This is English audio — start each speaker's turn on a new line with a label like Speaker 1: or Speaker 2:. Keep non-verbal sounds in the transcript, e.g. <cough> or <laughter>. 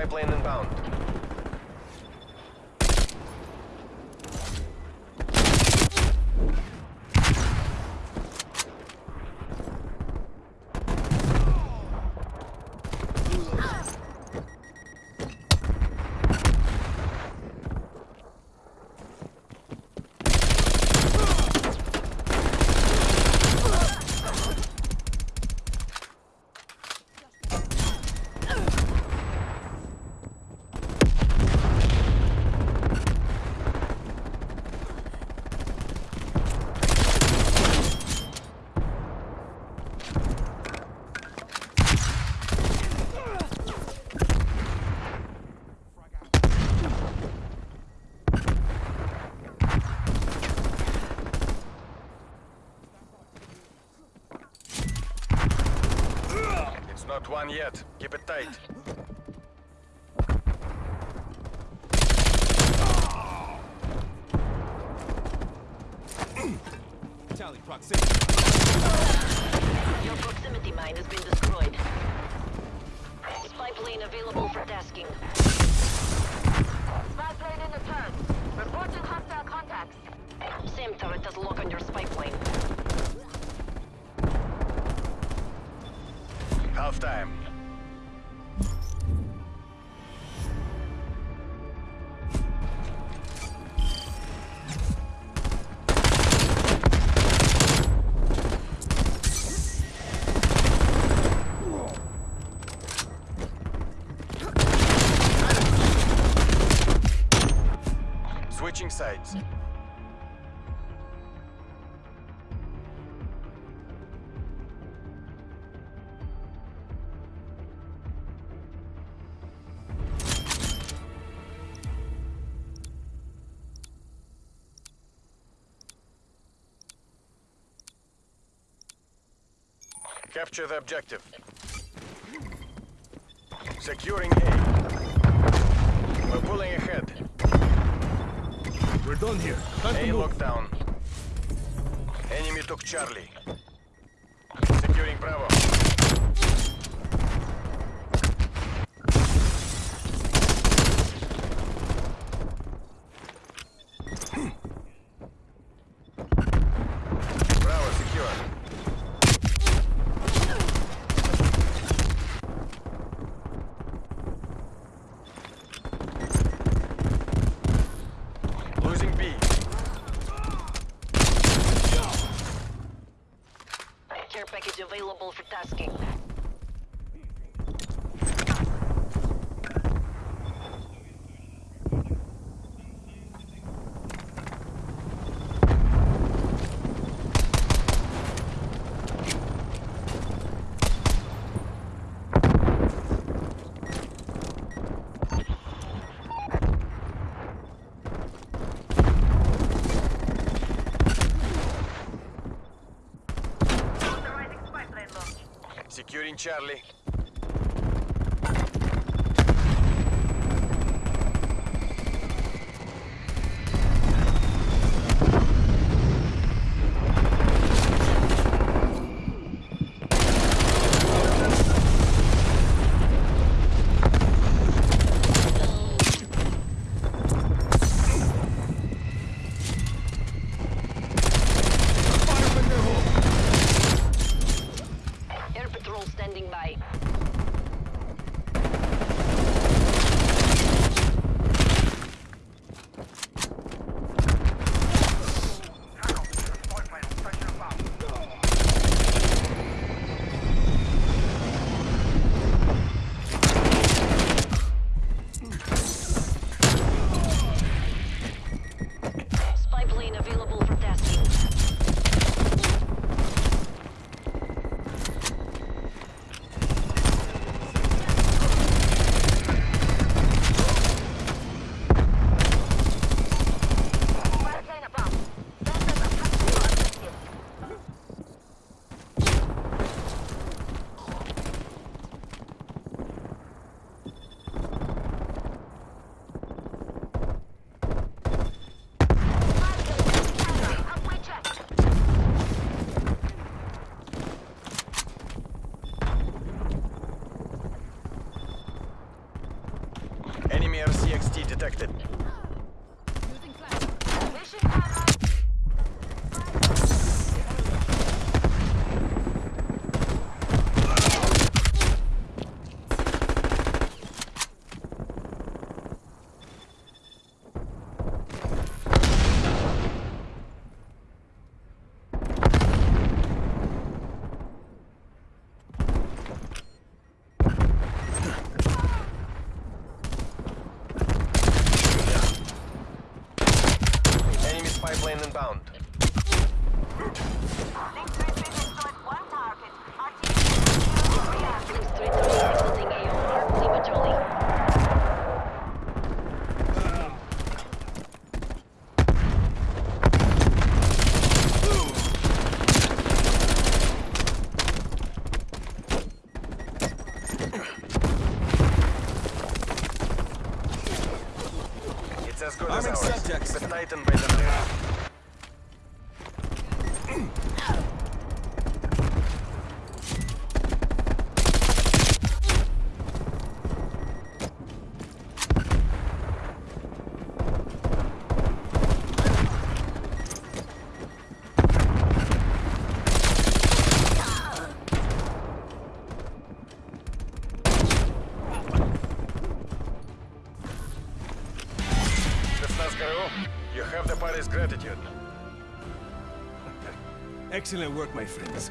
Speaker 1: spy plane inbound. One yet. Keep it tight.
Speaker 2: Tally proximity.
Speaker 3: Your proximity mine has been destroyed. Spy plane available for tasking.
Speaker 4: Spy plane in the turn. Reporting hostile contacts.
Speaker 3: SAM turret has lock on your spy plane.
Speaker 1: Half time. Switching sides. Capture the objective. Securing A. We're pulling ahead.
Speaker 2: We're done here. Time
Speaker 1: A lockdown. Enemy took Charlie. Securing. Bravo
Speaker 3: Care package available for tasking.
Speaker 1: Charlie.
Speaker 3: as good
Speaker 2: Arming as
Speaker 1: ours.
Speaker 2: Subjects.
Speaker 1: But by the <laughs>
Speaker 2: Excellent work, my friends.